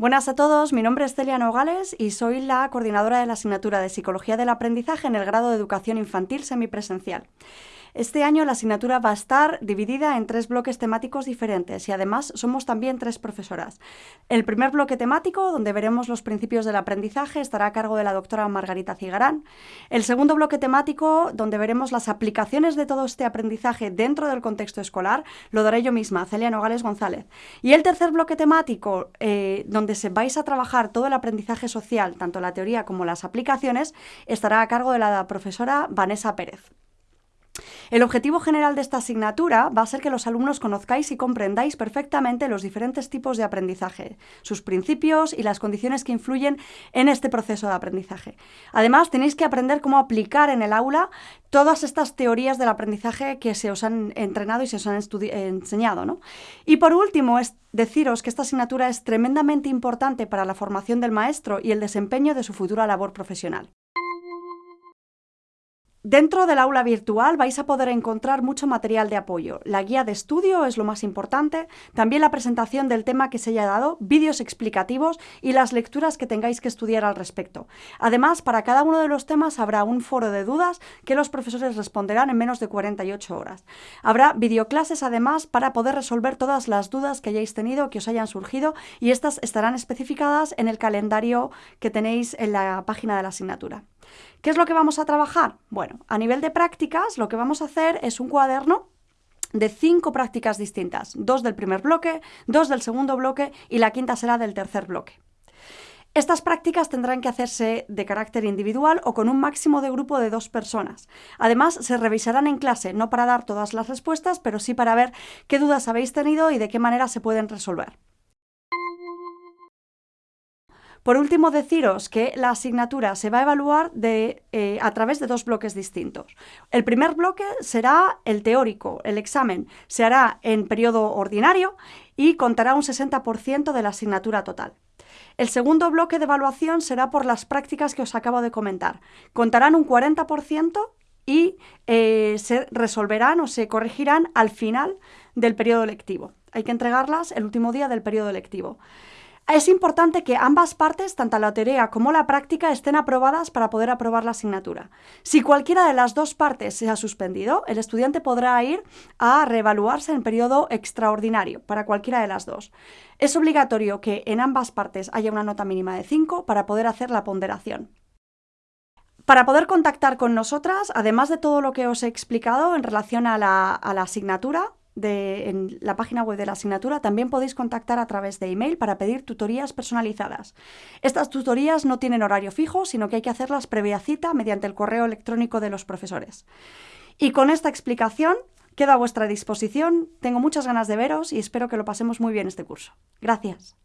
Buenas a todos, mi nombre es Celia Nogales y soy la coordinadora de la asignatura de Psicología del Aprendizaje en el grado de Educación Infantil Semipresencial. Este año la asignatura va a estar dividida en tres bloques temáticos diferentes y además somos también tres profesoras. El primer bloque temático, donde veremos los principios del aprendizaje, estará a cargo de la doctora Margarita Cigarán. El segundo bloque temático, donde veremos las aplicaciones de todo este aprendizaje dentro del contexto escolar, lo daré yo misma, Celia Nogales González. Y el tercer bloque temático, eh, donde se vais a trabajar todo el aprendizaje social, tanto la teoría como las aplicaciones, estará a cargo de la profesora Vanessa Pérez. El objetivo general de esta asignatura va a ser que los alumnos conozcáis y comprendáis perfectamente los diferentes tipos de aprendizaje, sus principios y las condiciones que influyen en este proceso de aprendizaje. Además, tenéis que aprender cómo aplicar en el aula todas estas teorías del aprendizaje que se os han entrenado y se os han enseñado. ¿no? Y por último, es deciros que esta asignatura es tremendamente importante para la formación del maestro y el desempeño de su futura labor profesional. Dentro del aula virtual vais a poder encontrar mucho material de apoyo. La guía de estudio es lo más importante, también la presentación del tema que se haya dado, vídeos explicativos y las lecturas que tengáis que estudiar al respecto. Además, para cada uno de los temas habrá un foro de dudas que los profesores responderán en menos de 48 horas. Habrá videoclases además para poder resolver todas las dudas que hayáis tenido, que os hayan surgido y estas estarán especificadas en el calendario que tenéis en la página de la asignatura. ¿Qué es lo que vamos a trabajar? Bueno, a nivel de prácticas, lo que vamos a hacer es un cuaderno de cinco prácticas distintas, dos del primer bloque, dos del segundo bloque y la quinta será del tercer bloque. Estas prácticas tendrán que hacerse de carácter individual o con un máximo de grupo de dos personas. Además, se revisarán en clase, no para dar todas las respuestas, pero sí para ver qué dudas habéis tenido y de qué manera se pueden resolver. Por último, deciros que la asignatura se va a evaluar eh, a través de dos bloques distintos. El primer bloque será el teórico, el examen se hará en periodo ordinario y contará un 60% de la asignatura total. El segundo bloque de evaluación será por las prácticas que os acabo de comentar. Contarán un 40% y eh, se resolverán o se corregirán al final del periodo lectivo. Hay que entregarlas el último día del periodo lectivo. Es importante que ambas partes, tanto la teoría como la práctica, estén aprobadas para poder aprobar la asignatura. Si cualquiera de las dos partes se ha suspendido, el estudiante podrá ir a reevaluarse en periodo extraordinario para cualquiera de las dos. Es obligatorio que en ambas partes haya una nota mínima de 5 para poder hacer la ponderación. Para poder contactar con nosotras, además de todo lo que os he explicado en relación a la, a la asignatura, en la página web de la asignatura también podéis contactar a través de email para pedir tutorías personalizadas. Estas tutorías no tienen horario fijo, sino que hay que hacerlas previa cita mediante el correo electrónico de los profesores. Y con esta explicación quedo a vuestra disposición. Tengo muchas ganas de veros y espero que lo pasemos muy bien este curso. Gracias.